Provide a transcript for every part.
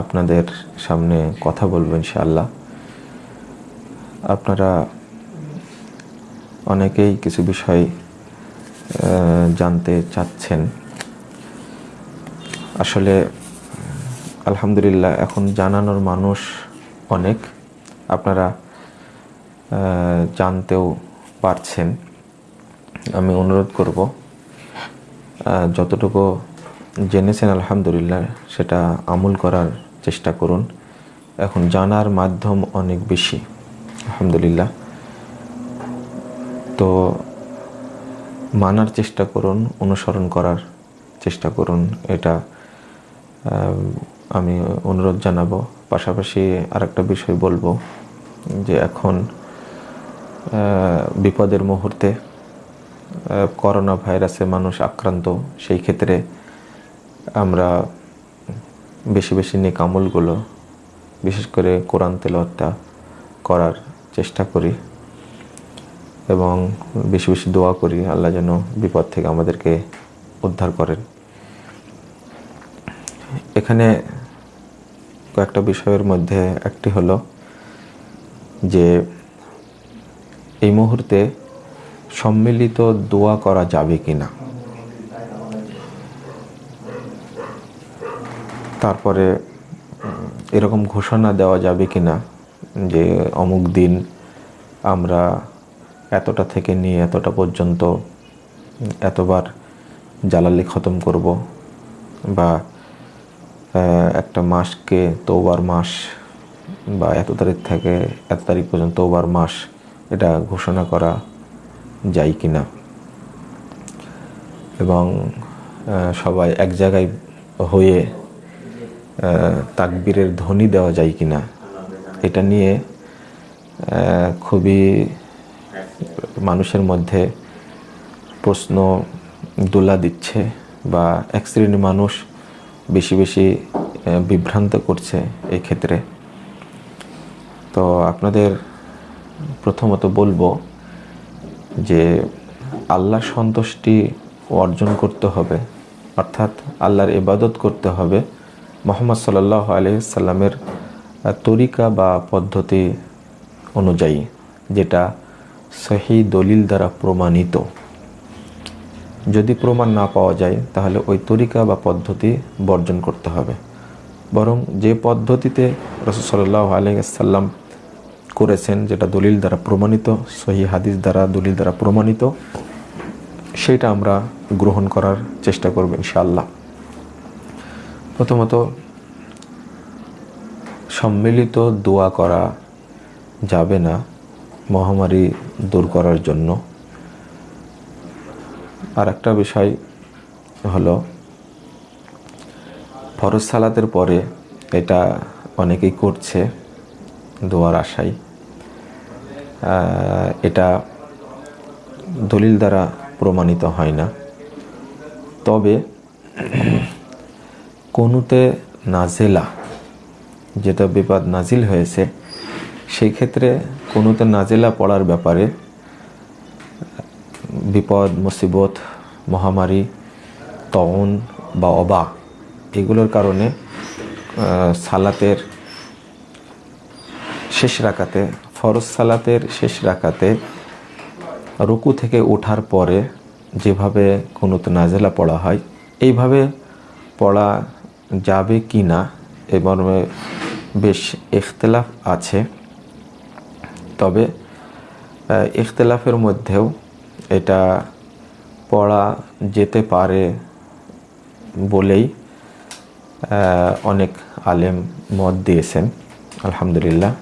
আপনাদের সামনে কথা বলব ইনশাআল্লাহ। আপনারা অনেকেই কিছু বিষয় জানতে চাচ্ছেন। আসলে আলহামদুলিল্লাহ এখন জানানোর মানুষ অনেক। আপনারা জানতেও পারছেন। আমি অনুরোধ করব যতটুকু জেনেছেন, আলহামদুলিল্লাহ, সেটা আমল করার চেষ্টা করুন। এখন জানার মাধ্যম অনেক বেশি, আলহামদুলিল্লাহ। তো মানার চেষ্টা করুন, অনুসরণ করার চেষ্টা করুন, এটা আমি অনুরোধ জানাব। পাশাপাশি আরেকটা বিষয় বলব, যে এখন বিপদের মুহূর্তে করোনা ভাইরাসে মানুষ আক্রান্ত, সেই ক্ষেত্রে আমরা বেশি বেশি নেক আমলগুলো বিশেষ করে কোরআন তেলাওয়াতটা করার চেষ্টা করি এবং বেশি বেশি দোয়া করি, আল্লাহ যেন বিপদ থেকে আমাদেরকে উদ্ধার করেন। এখানে কয়েকটা বিষয়ের মধ্যে একটি হলো যে, এই মুহূর্তে সম্মিলিত দোয়া করা যাবে কি না তারপরে এরকম ঘোষণা দেওয়া যাবে কি না যে অমুক দিন আমরা এতটা থেকে নিয়ে এতটা পর্যন্ত এতবার জালালি খতম করব বা একটা মাসকে তৌবার মাস বা এত তারিখ থেকে এত তারিখ পর্যন্ত তৌবার মাস, এটা ঘোষণা করা যায় কি না এবং সবাই এক জায়গায় হয়ে তাকবীরের ধ্বনি দেওয়া যায় কি না এটা নিয়ে খুবই মানুষের মধ্যে প্রশ্ন দোলা দিচ্ছে বা এক শ্রেণির মানুষ বেশি বেশি বিভ্রান্ত করছে এই ক্ষেত্রে। তো আপনাদের প্রথমত বলব যে আল্লাহ সন্তুষ্টি অর্জন করতে হবে, অর্থাৎ আল্লাহর ইবাদত করতে হবে। মোহাম্মদ সাল্লাহ আলহিসাল্লামের তরিকা বা পদ্ধতি অনুযায়ী যেটা সহি দলিল দ্বারা প্রমাণিত। যদি প্রমাণ না পাওয়া যায়, তাহলে ওই তরিকা বা পদ্ধতি বর্জন করতে হবে। বরং যে পদ্ধতিতে রসুল্লাহ আলহিসাল্লাম করেছেন, যেটা দলিল দ্বারা প্রমাণিত, সহি হাদিস দ্বারা দলিল দ্বারা প্রমাণিত, সেটা আমরা গ্রহণ করার চেষ্টা করব ইনশাআল্লাহ। প্রথমত, সম্মিলিত দোয়া করা যাবে না মহামারী দূর করার জন্য। আর একটা বিষয় হলো, ফরজ সালাতের পরে এটা অনেকেই করছে, দোয়ার আশায়। এটা দলিল দ্বারা প্রমাণিত হয় না। তবে কোনুতে নাজেলা, যেটা বিপদ নাজিল হয়েছে, সেই ক্ষেত্রে কোনুতে নাজেলা পড়ার ব্যাপারে বিপদ, মুসিবত, মহামারী তন বা অবা এগুলোর কারণে সালাতের শেষ রাকাতে, ফরজ সালাতের শেষ রাখাতে রুকু থেকে ওঠার পরে যেভাবে কুনুত নাজেলা পড়া হয়, এইভাবে পড়া যাবে কি না এ মর্মে বেশ ইখতলাফ আছে। তবে ইখতলাফের মধ্যেও এটা পড়া যেতে পারে বলেই অনেক আলেম মত দিয়েছেন, আলহামদুলিল্লাহ।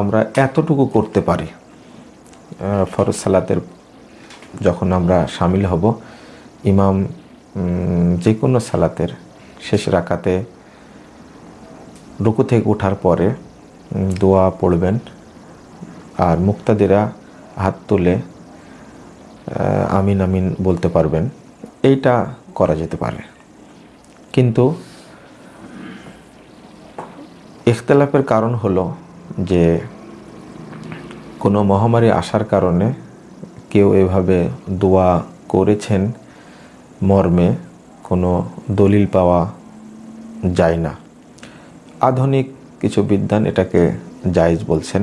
আমরা এতটুকু করতে পারি ফরজ সালাতের যখন আমরা সামিল হব, ইমাম যে কোনো সালাতের শেষ রাখাতে রুকু থেকে ওঠার পরে দোয়া পড়বেন। আর মুক্তাদিরা হাত তুলে আমিন আমিন বলতে পারবেন, এইটা করা যেতে পারে। কিন্তু ইখতলাফের কারণ হলো যে, কোনো মহামারী আসার কারণে কেউ এভাবে দোয়া করেছেন মর্মে কোনো দলিল পাওয়া যায় না। আধুনিক কিছু বিদ্যান এটাকে জায়েজ বলছেন।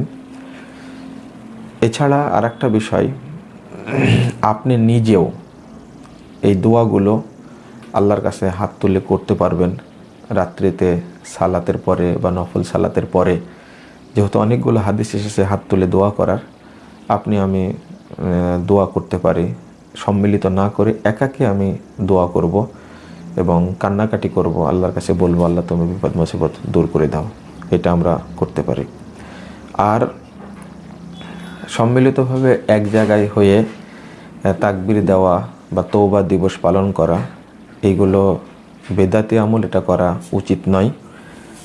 এছাড়া আর একটা বিষয়, আপনি নিজেও এই দোয়াগুলো আল্লাহর কাছে হাত তুলে করতে পারবেন। রাত্রিতে সালাতের পরে বা নফল সালাতের পরে, যেহেতু অনেকগুলো হাদিস এসেছে হাত তুলে দোয়া করার, আপনি আমি দোয়া করতে পারি। সম্মিলিত না করে একাকে আমি দোয়া করব। এবং কান্নাকাটি করব, আল্লাহর কাছে বলব, আল্লাহ তুমি বিপদ, মুসিবত দূর করে দাও। এটা আমরা করতে পারি। আর সম্মিলিতভাবে এক জায়গায় হয়ে তাকবির দেওয়া বা তৌবা দিবস পালন করা, এইগুলো বেদাতি আমল এটা করা উচিত নয়।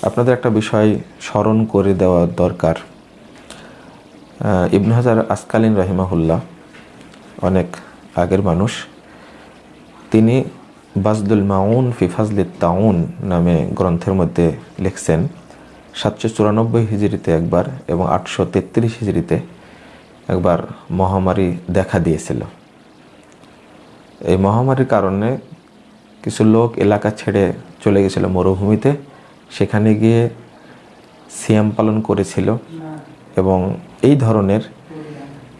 আপনাদের একটা বিষয় স্মরণ করে দেওয়া দরকার। ইবনে হাজার আসকালীন রাহিমাহুল্লাহ অনেক আগের মানুষ, তিনি বাজদুল মাউন ফিফাজলি তাউন নামে গ্রন্থের মধ্যে লিখছেন, সাতশো চুরানব্বই হিজড়িতে একবার এবং আটশো তেত্রিশ হিজড়িতে একবার মহামারী দেখা দিয়েছিল। এই মহামারীর কারণে কিছু লোক এলাকা ছেড়ে চলে গেছিল মরুভূমিতে। সেখানে গিয়ে সিয়াম পালন করেছিল এবং এই ধরনের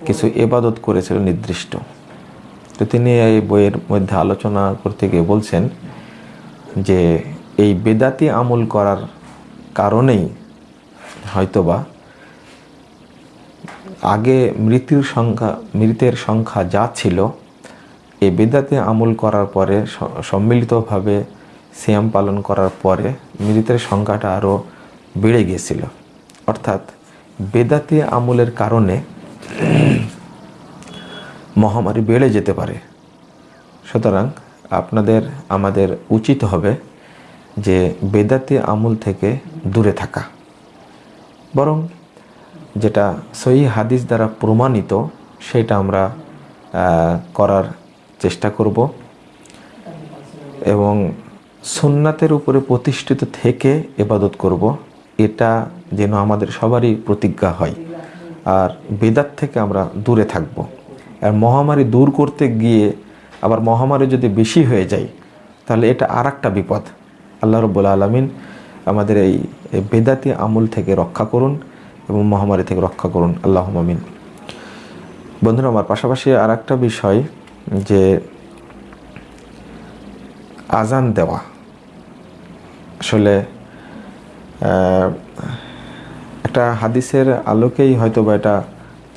কিছু এবাদত করেছিল নির্দিষ্ট। তো তিনি এই বইয়ের মধ্যে আলোচনা করতে গিয়ে বলছেন যে এই বেদাতি আমল করার কারণেই হয়তোবা আগে মৃত্যুর সংখ্যা, মৃতের সংখ্যা যা ছিল এই বেদাতে আমল করার পরে সম্মিলিতভাবে সিয়াম পালন করার পরে মৃতের সংখ্যাটা আরও বেড়ে গিয়েছিল। অর্থাৎ বেদাতি আমলের কারণে মহামারী বেড়ে যেতে পারে। সুতরাং আপনাদের, আমাদের উচিত হবে যে বেদাতি আমল থেকে দূরে থাকা। বরং যেটা সহি হাদিস দ্বারা প্রমাণিত, সেটা আমরা করার চেষ্টা করব। এবং সুন্নাতের উপরে প্রতিষ্ঠিত থেকে এবাদত করব। এটা যেন আমাদের সবারই প্রতিজ্ঞা হয়। আর বেদাত থেকে আমরা দূরে থাকব। আর মহামারী দূর করতে গিয়ে আবার মহামারী যদি বেশি হয়ে যায়, তাহলে এটা আর একটা বিপদ। আল্লাহ রব্বুল আলমিন আমাদের এই বেদাতি আমল থেকে রক্ষা করুন এবং মহামারী থেকে রক্ষা করুন। আল্লাহ আমিন। বন্ধুরা, আমার পাশাপাশি আর একটা বিষয় যে আজান দেওয়া। আসলে একটা হাদিসের আলোকেই হয়তো বা এটা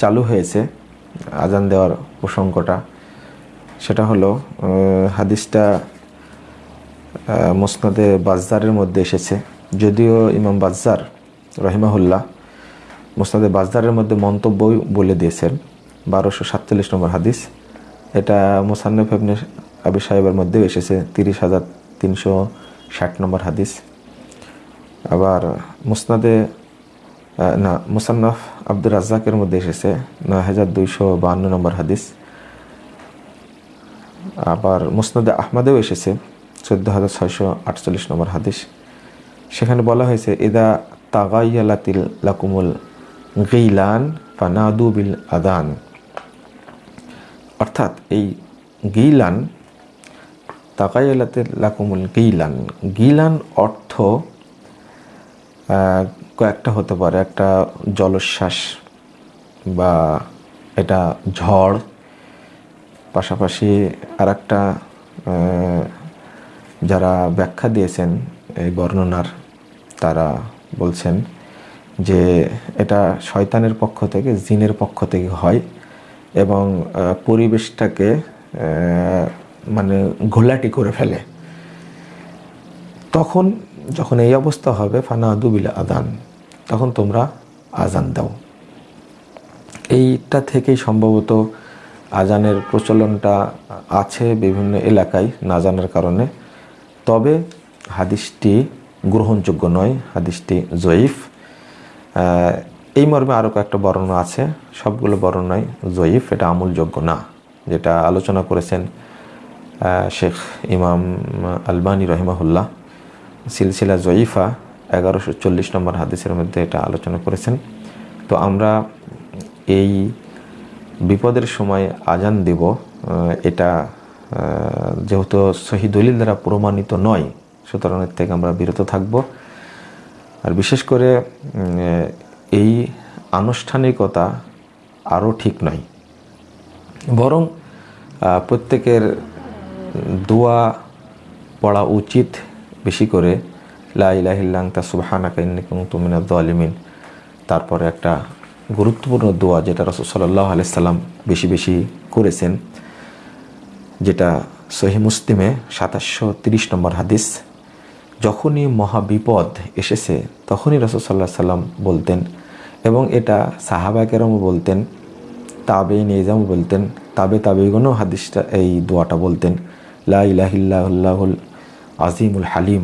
চালু হয়েছে। আজান দেওয়ার প্রসঙ্গটা, সেটা হলো হাদিসটা মুসনাদে বাজদারের মধ্যে এসেছে। যদিও ইমাম বাজ্জার রহিমাহুল্লাহ, মুসনাদে বাজদারের মধ্যে মন্তব্য বলে দিয়েছেন, বারোশো সাতচল্লিশ নম্বর হাদিস। এটা মুসান্নফ ইবনে আবি সাহেবের মধ্যেও এসেছে, তিরিশ হাজার তিনশো ষাট নম্বর হাদিস। আবার মুসনাদে না, মুসান্নফ আব্দুর রাজ্জাকের মধ্যে এসেছে। নয় হাজার দুইশো বাহান্ন নম্বর হাদিস। আবার মুসনাদে আহমদেও এসেছে, চোদ্দ হাজার ছয়শো আটচল্লিশ নম্বর হাদিস। সেখানে বলা হয়েছে, ইদা তাগাইয়ালাতিল লাকুমুল গিলান ফানাদু বিল আদান। অর্থাৎ এই গিলান তাকাইয়ালাতিল লাকুমুল গিলান। গিলান অর্থ কয়েকটা হতে পারে, একটা জলোচ্ছ্বাস বা এটা ঝড়, পাশাপাশি আর একটা যারা ব্যাখ্যা দিয়েছেন এই বর্ণনার, তারা বলছেন যে এটা শয়তানের পক্ষ থেকে, জিনের পক্ষ থেকে হয় এবং পরিবেশটাকে মানে ঘোলাটি করে ফেলে। তখন যখন এই অবস্থা হবে ফানা দুবিল আদান তখন তোমরা আজান দাও। এইটা থেকেই সম্ভবত আজানের প্রচলনটা আছে বিভিন্ন এলাকায় না জানার কারণে। তবে হাদিসটি গ্রহণযোগ্য নয়, হাদিসটি জয়ীফ। এই মর্মে আরও কয়েকটা বর্ণনা আছে। সবগুলো বর্ণনায় জয়ীফ, এটা আমূলযোগ্য না, যেটা আলোচনা করেছেন শেখ ইমাম আলবানী রহিমাহুল্লাহ। সিলসিলা জয়ীফা এগারোশো চল্লিশ নম্বর হাদিসের মধ্যে এটা আলোচনা করেছেন। তো আমরা এই বিপদের সময় আজান দিব এটা যেহেতু সহি দলিল দ্বারা প্রমাণিত নয়, সুতরাং এর থেকে আমরা বিরত থাকব। আর বিশেষ করে এই আনুষ্ঠানিকতা আরও ঠিক নয়। বরং প্রত্যেকের দোয়া পড়া উচিত বেশি করে লাইলাহিল্লাং তা সুবাহানাকা তুমিনা দলিমিন তারপরে একটা গুরুত্বপূর্ণ দোয়া যেটা রসদ সাল্লাহ আলাইসাল্লাম বেশি বেশি করেছেন, যেটা সহি মুসলিমে সাতাশশো তিরিশ নম্বর হাদিস, যখনই মহাবিপদ এসেছে, তখনই রসদ সাল্লাহ সাল্লাম বলতেন এবং এটা সাহাবা কেরমও বলতেন তাবে নিজামও বলতেন, তাবে তাবেগণও হাদিসটা, এই দোয়াটা বলতেন, লা ইলাহিল্লাহুল আজিমুল হালিম।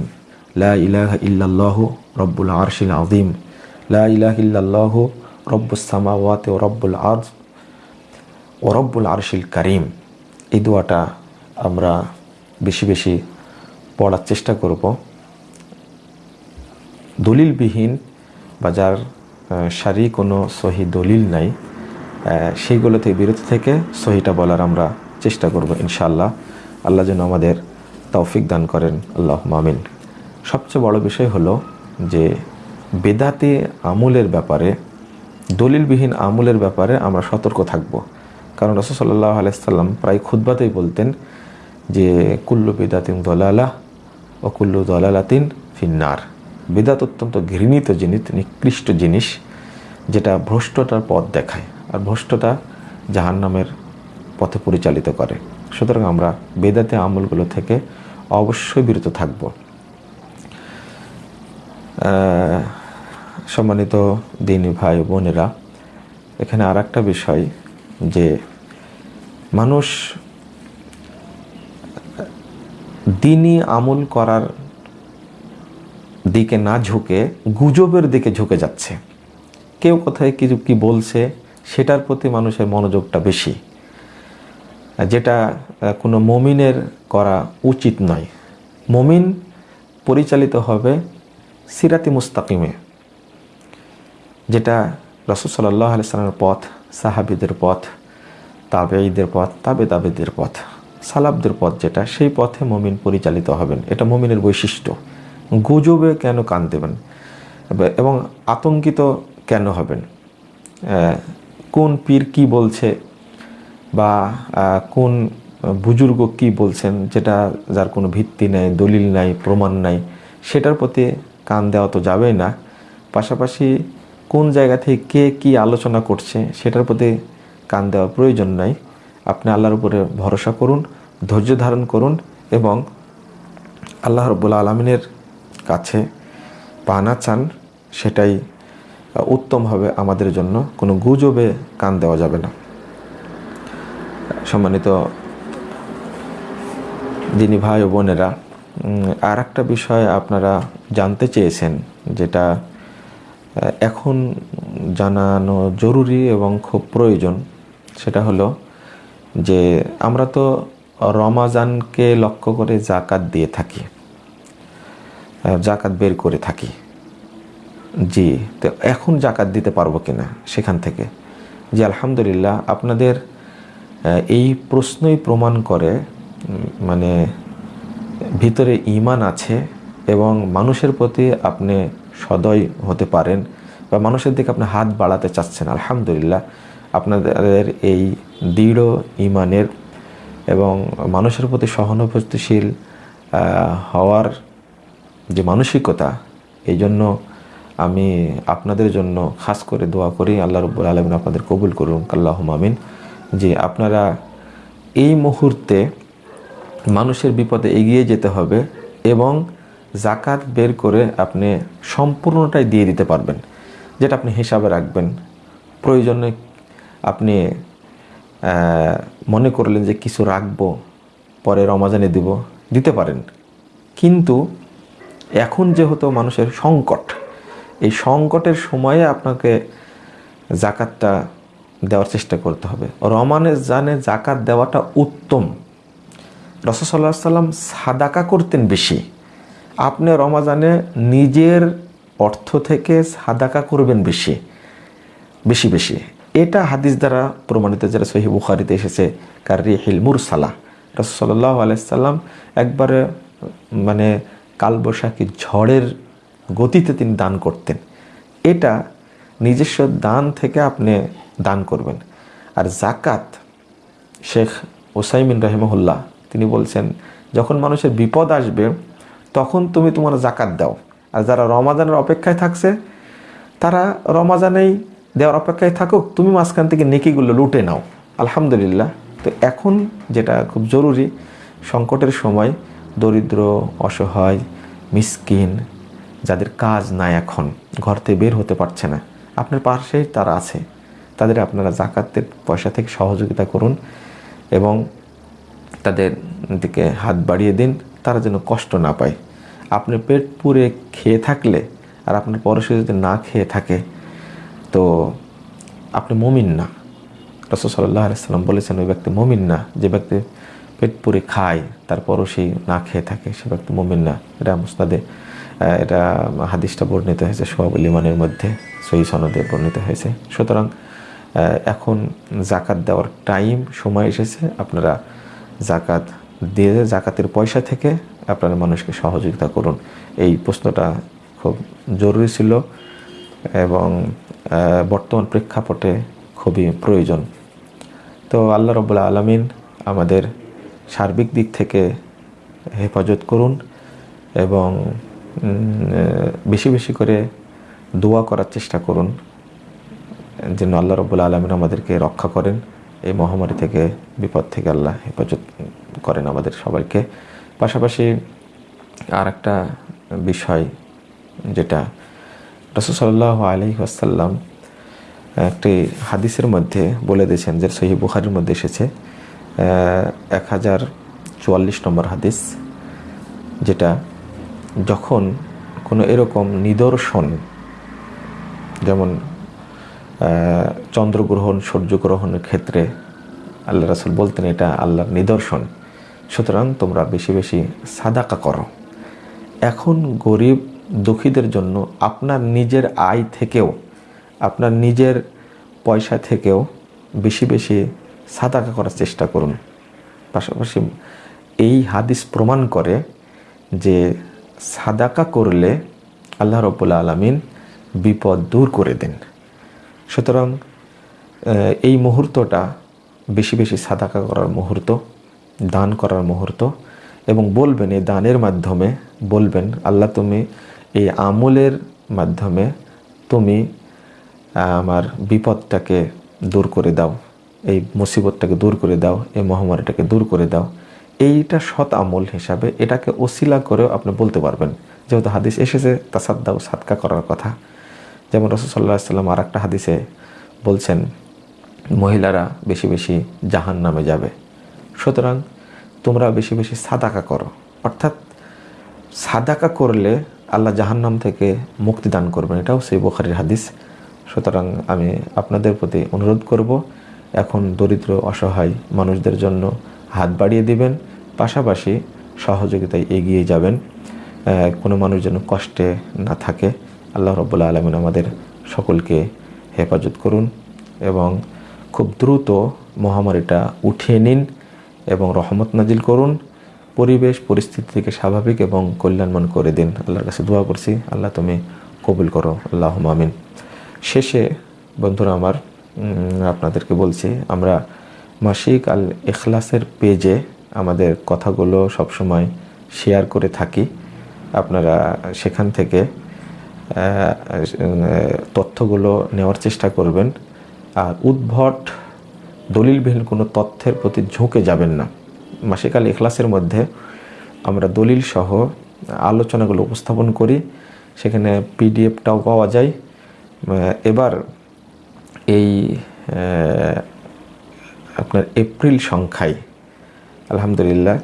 লা ইলাহা ইল্লাল্লাহ রব্বুল আরশিল আজিম লা ইলাহিল্লাহ রব্বুস সামাওয়াতে ও রব্বুল আজ ও রব্বুল আরশিল কারিম। এই দোয়াটা আমরা বেশি বেশি পড়ার চেষ্টা করব। দলিলবিহীন বা যার সারি কোনো সহি দলিল নাই আহ, সেইগুলো থেকে বিরত থেকে সহিটা বলার আমরা চেষ্টা করব ইনশাল্লাহ আল্লাহ যেন আমাদের তৌফিক দান করেন আল্লাহ মামিন সবচেয়ে বড় বিষয় হলো যে, বেদাতে আমুলের ব্যাপারে, দলিলবিহীন আমুলের ব্যাপারে আমরা সতর্ক থাকব। কারণ রসদ সাল্লাহ আলাইসাল্লাম প্রায় খুদ্বাতেই বলতেন যে, কুল্লু বেদাতিন দলালা ও কুল্লু দলালাতিন ফিন্নার। বেদাত অত্যন্ত ঘৃণিত জিনিস, নিকৃষ্ট জিনিস, যেটা ভ্রষ্টতার পথ দেখায় আর ভ্রষ্টতা জাহান্নামের পথে পরিচালিত করে। সুতরাং আমরা বেদাতে আমলগুলো থেকে অবশ্যই বিরত থাকব। সম্মানিত দিনী ভাই বোনেরা, এখানে আর একটা বিষয় যে মানুষ দিনই আমল করার দিকে না ঝুঁকে, গুজবের দিকে ঝুঁকে যাচ্ছে। কেউ কোথায় কিছু কি বলছে, সেটার প্রতি মানুষের মনোযোগটা বেশি। যেটা কোনো মমিনের করা উচিত নয়। মমিন পরিচালিত হবে সিরাতি মুস্তাকিমে, যেটা রসদ সাল্লাহ পথ, সাহাবিদের পথ, তাবেঈদের পথ তাবে তাবেদের পথ সালাবদের পথ যেটা, সেই পথে মমিন পরিচালিত হবেন। এটা মমিনের বৈশিষ্ট্য। গুজবে কেন কান দেবেন? এবং আতঙ্কিত কেন হবেন? কোন পীর কি বলছে? বা কোন বুজুর্গ কি বলছেন যেটা যার কোনো ভিত্তি নাই, দলিল নাই, প্রমাণ নাই, সেটার প্রতি কান দেওয়া তো যাবেই না। পাশাপাশি কোন জায়গা থেকে কে কি আলোচনা করছে সেটার প্রতি কান দেওয়ার প্রয়োজন নাই। আপনি আল্লাহর উপরে ভরসা করুন, ধৈর্য ধারণ করুন এবং আল্লাহ রব্বুল আলমিনের কাছে পানা চান, সেটাই উত্তম হবে আমাদের জন্য। কোনো গুজবে কান দেওয়া যাবে না। সম্মানিত দিনী ভাই ও বোনেরা আর একটা বিষয় আপনারা জানতে চেয়েছেন, যেটা এখন জানানো জরুরি এবং খুব প্রয়োজন, সেটা হলো যে আমরা তো রমাজানকে লক্ষ্য করে জাকাত দিয়ে থাকি জাকাত বের করে থাকি। জি, তো এখন জাকাত দিতে পারব কিনা সেখান থেকে? জি, আলহামদুলিল্লাহ, আপনাদের এই প্রশ্নই প্রমাণ করে মানে ভিতরে ইমান আছে এবং মানুষের প্রতি আপনি সদয় হতে পারেন বা মানুষের দিকে আপনি হাত বাড়াতে চাচ্ছেন। আলহামদুলিল্লাহ, আপনাদের এই দৃঢ় ইমানের এবং মানুষের প্রতি সহানুভূতিশীল হওয়ার যে মানসিকতা, এই জন্য আমি আপনাদের জন্য খাস করে দোয়া করি। আল্লাহ রব্বুল আলমিন আপনাদের কবুল করুন আল্লাহ মামিন যে আপনারা এই মুহূর্তে মানুষের বিপদে এগিয়ে যেতে হবে এবং জাকাত বের করে আপনি সম্পূর্ণটাই দিয়ে দিতে পারবেন। যেটা আপনি হিসাবে রাখবেন। প্রয়োজনে আপনি মনে করলেন যে কিছু রাখব, পরে রমাজানে দিব, দিতে পারেন। কিন্তু এখন যেহেতু মানুষের সংকট, এই সংকটের সময়ে আপনাকে জাকাতটা দেওয়ার চেষ্টা করতে হবে। রমানের জানে জাকাত দেওয়াটা উত্তম। রসসাল্লাহ সাল্লাম সাদাকা করতেন বেশি। আপনি রমাজানে নিজের অর্থ থেকে সাদাকা করবেন বেশি বেশি বেশি। এটা হাদিস দ্বারা প্রমাণিত যারা সহি বুখারিতে এসেছে, কার রিহিল মুরসালা। রসল্লাহ আলাইসাল্লাম একবারে মানে কালবৈশাখী ঝড়ের গতিতে তিনি দান করতেন। এটা নিজস্ব দান থেকে আপনি দান করবেন। আর জাকাত শেখ ওসাইমিন রহিমহুল্লাহ, তিনি বলছেন, যখন মানুষের বিপদ আসবে, তখন তুমি তোমার জাকাত দাও। আর যারা রমাজানের অপেক্ষায় থাকছে, তারা রমাজানেই দেওয়ার অপেক্ষায় থাকুক, তুমি মাঝখান থেকে নেকিগুলো লুটে নাও। আলহামদুলিল্লাহ। তো এখন যেটা খুব জরুরি, সংকটের সময় দরিদ্র, অসহায়, মিসকিন, যাদের কাজ নাই এখন, ঘর থেকে বের হতে পারছে না, আপনার পাশেই তারা আছে। তাদের আপনারা জাকাতের পয়সা থেকে সহযোগিতা করুন এবং তাদের দিকে হাত বাড়িয়ে দিন, তারা যেন কষ্ট না পায়। আপনি পেট পুরে খেয়ে থাকলে আর আপনার পরশে যদি না খেয়ে থাকে, তো আপনি মমিন না। রসদ সাল্লাহ আলাইসাল্লাম বলেছেন, ওই ব্যক্তি মমিন না। যে ব্যক্তি পেট পুরে খায় তারপরও সেই না খেয়ে থাকে, সে ব্যক্তি মমিন না। এটা মুস্তাদে এটা হাদিসটা বর্ণিত হয়েছে সোহাব ইমানের মধ্যে সহি সনদে বর্ণিত হয়েছে। সুতরাং এখন জাকাত দেওয়ার টাইম সময় এসেছে। আপনারা জাকাত দিয়ে জাকাতের পয়সা থেকে আপনারা মানুষকে সহযোগিতা করুন। এই প্রশ্নটা খুব জরুরি ছিল এবং বর্তমান প্রেক্ষাপটে খুবই প্রয়োজন। তো আল্লাহ রবুল্লা আলমিন আমাদের সার্বিক দিক থেকে হেফাজত করুন এবং বেশি বেশি করে দোয়া করার চেষ্টা করুন। যেন আল্লাহ রবুল্লা আলমিন আমাদেরকে রক্ষা করেন, এই মহামারী থেকে, বিপদ থেকে আল্লাহ হেফাজত করেন আমাদের সবাইকে। পাশাপাশি আর একটা বিষয়, যেটা রসুসাল্লাহ আলি আসাল্লাম একটি হাদিসের মধ্যে বলে দিয়েছেন, যে সহি বুখারির মধ্যে এসেছে এক হাজার চুয়াল্লিশ নম্বর হাদিস, যেটা যখন কোনো এরকম নিদর্শন, যেমন চন্দ্রগ্রহণ, সূর্যগ্রহণের ক্ষেত্রে আল্লাহ রাসুল বলতেন এটা আল্লাহর নিদর্শন। সুতরাং তোমরা বেশি বেশি সাদাকা করো। এখন গরিব দুঃখীদের জন্য আপনার নিজের আয় থেকেও, আপনার নিজের পয়সা থেকেও বেশি বেশি সাদাকা করার চেষ্টা করুন। পাশাপাশি এই হাদিস প্রমাণ করে যে সাদাকা করলে আল্লাহ রব্বুল্লা আলমিন বিপদ দূর করে দেন। সুতরাং এই মুহূর্তটা বেশি বেশি সাদাকা করার মুহূর্ত, দান করার মুহূর্ত এবং বলবেন এই দানের মাধ্যমে বলবেন, আল্লাহ, তুমি এই আমলের মাধ্যমে তুমি আমার বিপদটাকে দূর করে দাও, এই মুসিবতটাকে দূর করে দাও, এই মহামারীটাকে দূর করে দাও। এইটা সৎ আমল হিসাবে এটাকে ওসিলা করেও আপনি বলতে পারবেন। যেহেতু হাদিস এসেছে তা তাসাদ্দাও সাদকা করার কথা। যেমন রসুল্লাহ সাল্লাম আর একটা হাদিসে বলছেন, মহিলারা বেশি বেশি জাহান নামে যাবে। সুতরাং তোমরা বেশি বেশি সাদাকা করো। অর্থাৎ সাদাকা করলে আল্লাহ জাহান্নাম থেকে মুক্তি দান করবেন। এটাও সেই বোখারির হাদিস। সুতরাং আমি আপনাদের প্রতি অনুরোধ করব, এখন দরিদ্র, অসহায় মানুষদের জন্য হাত বাড়িয়ে দিবেন। পাশাপাশি সহযোগিতায় এগিয়ে যাবেন। কোনো মানুষ যেন কষ্টে না থাকে। আল্লাহ রব্বুল্লা আলমিন আমাদের সকলকে হেফাজত করুন এবং খুব দ্রুত মহামারীটা উঠিয়ে নিন এবং রহমত নাজিল করুন। পরিবেশ, পরিস্থিতি থেকে স্বাভাবিক এবং কল্যাণমান করে দিন। আল্লাহর কাছে দোয়া করছি, আল্লাহ তুমি কবুল করো। আল্লাহ মামিন শেষে বন্ধুরা আমার আপনাদেরকে বলছি, আমরা মাসিক আল এখলাসের পেজে আমাদের কথাগুলো সবসময় শেয়ার করে থাকি। আপনারা সেখান থেকে তথ্যগুলো নেওয়ার চেষ্টা করবেন। আর উদ্ভট, দলিলবিহীন কোনো তথ্যের প্রতি ঝুঁকে যাবেন না। মাসিক আল এখলাসের মধ্যে আমরা দলিল সহ আলোচনাগুলো উপস্থাপন করি। সেখানে পিডিএফটাও পাওয়া যায়। এবার এই আপনার এপ্রিল সংখ্যায়, আলহামদুলিল্লাহ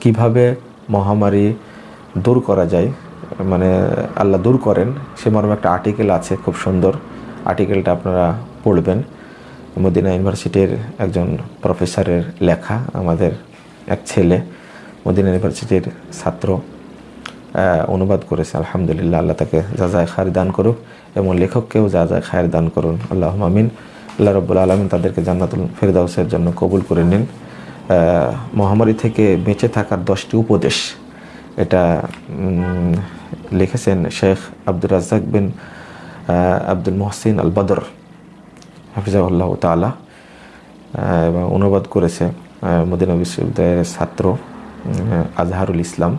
কীভাবে মহামারী দূর করা যায় মানে আল্লাহ দূর করেন। সে মর্মে একটা আর্টিকেল আছে, খুব সুন্দর। আর্টিকেলটা আপনারা পড়বেন। মদিনা ইউনিভার্সিটির একজন প্রফেসরের লেখা, আমাদের এক ছেলে, মদিনা ইউনিভার্সিটির ছাত্র অনুবাদ করেছে। আলহামদুলিল্লাহ, আল্লাহ তাকে যা যায় খায়ের দান করুক এবং লেখককেও যা যায় খায়ের দান করুন। আল্লাহ আমিন। আল্লাহ রব্বুল আলমিন তাদেরকে জান্নাতুল ফেরদাউসের জন্য কবুল করে নিন। মহামারী থেকে বেঁচে থাকার দশটি উপদেশ। এটা লিখেছেন শেখ আব্দুর রাজ্জাক বিন আব্দুল মোহসিন আল বদর হাফিজাউল্লাহ তালা এবং অনুবাদ করেছে মদিনা বিশ্ববিদ্যালয়ের ছাত্র আজহারুল ইসলাম।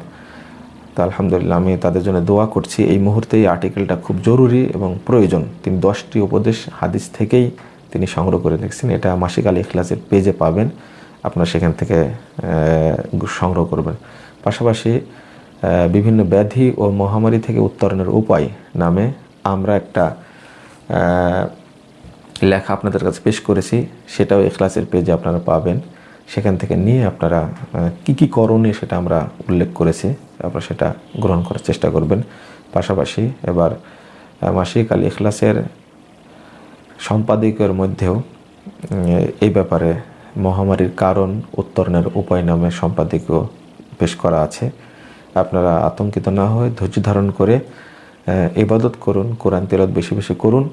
তা আলহামদুলিল্লাহ আমি তাদের জন্য দোয়া করছি। এই মুহূর্তে এই আর্টিকেলটা খুব জরুরি এবং প্রয়োজন। তিনি দশটি উপদেশ হাদিস থেকেই তিনি সংগ্রহ করে দেখছেন এটা মাসিক আলী ইখলাসের পেজে পাবেন। আপনারা সেখান থেকে সংগ্রহ করবেন। পাশাপাশি বিভিন্ন ব্যাধি ও মহামারী থেকে উত্তরণের উপায় নামে আমরা একটা লেখা আপনাদের কাছে পেশ করেছি। সেটাও এখলাসের পেজে আপনারা পাবেন। সেখান থেকে নিয়ে আপনারা কি কি করণীয় সেটা আমরা উল্লেখ করেছি। আপনারা সেটা গ্রহণ করার চেষ্টা করবেন। পাশাপাশি এবার মাসিক আল ইখলাসের সম্পাদকের মধ্যেও এই ব্যাপারে মহামারীর কারণ উত্তরণের উপায় নামে সম্পাদকীয় পেশ করা আছে। আপনারা আতঙ্কিত না হয়ে ধৈর্য ধারণ করে ইবাদত করুন, কোরআন তেলত বেশি বেশি করুন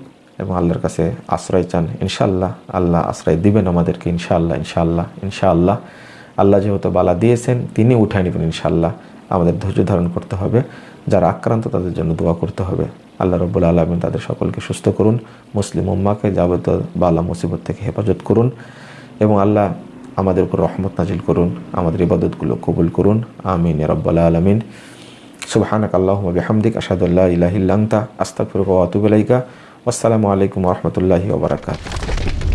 এবং আল্লাহর কাছে আশ্রয় চান। ইনশাল্লাহ আল্লাহ আশ্রয় দিবেন আমাদেরকে ইনশাআল্লাহ ইনশাআল্লাহ ইনশাআল্লাহ। আল্লাহ যেহেতু বালা দিয়েছেন, তিনি উঠায় নেবেন ইনশাআল্লাহ। আমাদের ধৈর্য ধারণ করতে হবে, যারা আক্রান্ত তাদের জন্য দোয়া করতে হবে। আল্লাহ রব্বুল আলমিন তাদের সকলকে সুস্থ করুন, মুসলিম উম্মাকে যাবতীয় বালা মুসিবত থেকে হেফাজত করুন এবং আল্লাহ আমাদের উপর রহমত নাজিল করুন, আমাদের ইবাদতগুলো কবুল করুন। আমিন রব্বাল আলমিন। সুবাহানক আল্লাহুম্মা বিহামদিক, আশহাদু আল্লা ইলাহা ইল্লা আনতা, আস্তাগফিরুকা ওয়া আতুবু আলাইকুম রহমতুল্লাহি বারাকাতুহু।